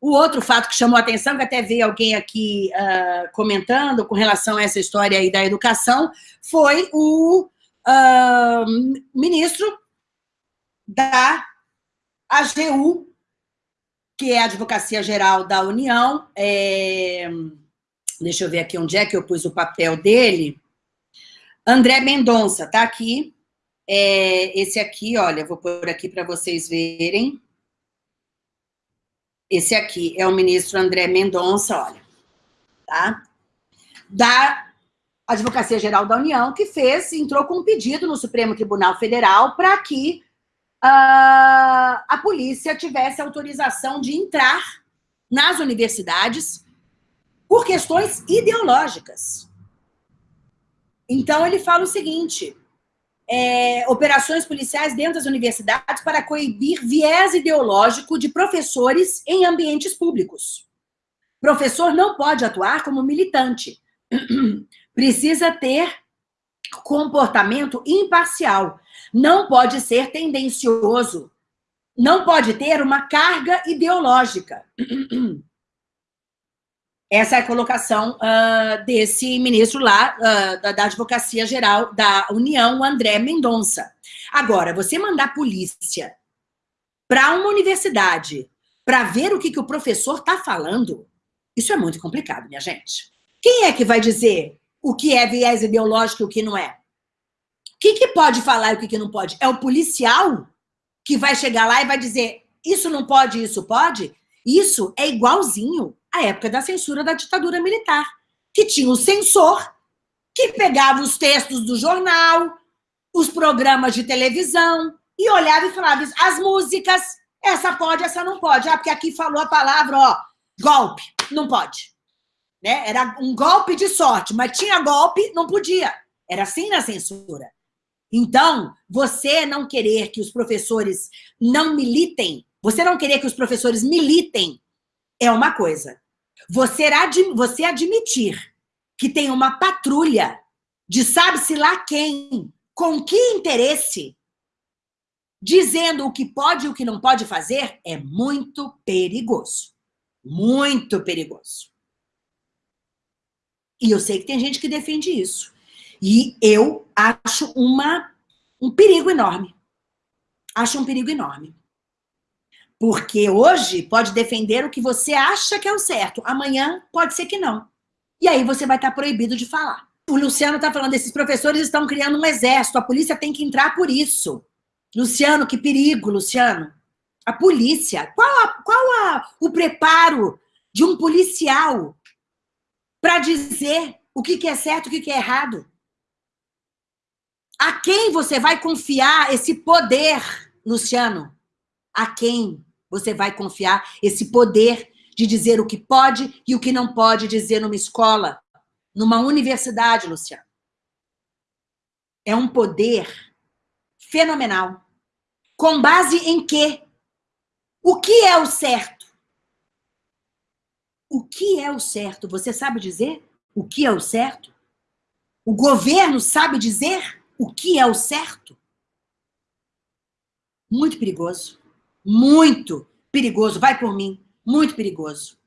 o outro fato que chamou a atenção, que até veio alguém aqui uh, comentando com relação a essa história aí da educação, foi o uh, ministro da AGU, que é a Advocacia Geral da União, é... deixa eu ver aqui onde é que eu pus o papel dele, André Mendonça, tá aqui, é... esse aqui, olha, vou pôr aqui para vocês verem, esse aqui é o ministro André Mendonça, olha, tá? Da Advocacia Geral da União, que fez, entrou com um pedido no Supremo Tribunal Federal para que uh, a polícia tivesse autorização de entrar nas universidades por questões ideológicas. Então, ele fala o seguinte, é, operações policiais dentro das universidades para coibir viés ideológico de professores em ambientes públicos. Professor não pode atuar como militante. Precisa ter comportamento imparcial. Não pode ser tendencioso. Não pode ter uma carga ideológica. Essa é a colocação uh, desse ministro lá, uh, da, da, Advocacia Geral da União, André Mendonça. Agora, você mandar polícia para uma universidade para ver o que, que o professor está falando, isso é muito complicado, minha gente. Quem é que vai dizer o que é viés ideológico e o que não é? Quem que pode falar e o que, que não pode? É o policial que vai chegar lá e vai dizer isso não pode, isso pode? Isso é igualzinho à época da censura da ditadura militar, que tinha o censor, que pegava os textos do jornal, os programas de televisão, e olhava e falava, as músicas, essa pode, essa não pode. Ah, porque aqui falou a palavra, ó, golpe, não pode. Né? Era um golpe de sorte, mas tinha golpe, não podia. Era assim na censura. Então, você não querer que os professores não militem você não querer que os professores militem é uma coisa. Você, ad, você admitir que tem uma patrulha de sabe-se lá quem, com que interesse, dizendo o que pode e o que não pode fazer, é muito perigoso. Muito perigoso. E eu sei que tem gente que defende isso. E eu acho uma, um perigo enorme. Acho um perigo enorme. Porque hoje pode defender o que você acha que é o certo, amanhã pode ser que não. E aí você vai estar proibido de falar. O Luciano está falando, esses professores estão criando um exército, a polícia tem que entrar por isso. Luciano, que perigo, Luciano. A polícia, qual, a, qual a, o preparo de um policial para dizer o que, que é certo e o que, que é errado? A quem você vai confiar esse poder, Luciano? A quem? Você vai confiar esse poder de dizer o que pode e o que não pode dizer numa escola, numa universidade, Luciano. É um poder fenomenal. Com base em quê? O que é o certo? O que é o certo? Você sabe dizer o que é o certo? O governo sabe dizer o que é o certo? Muito perigoso muito perigoso, vai por mim, muito perigoso.